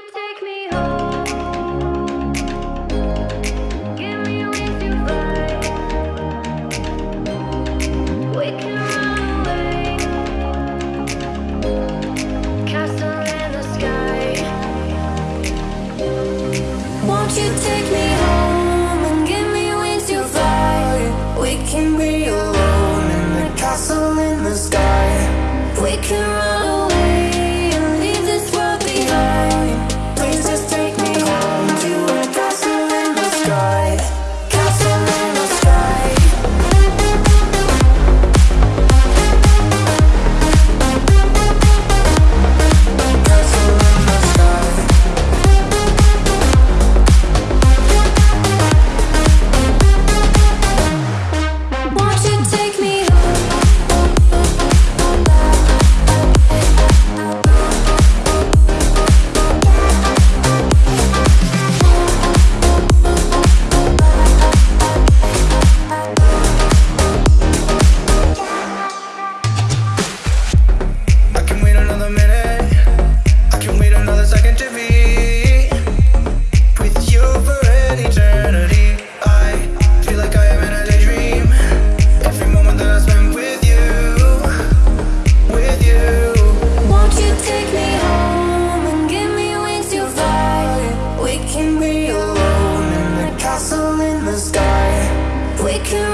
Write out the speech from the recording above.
take me We can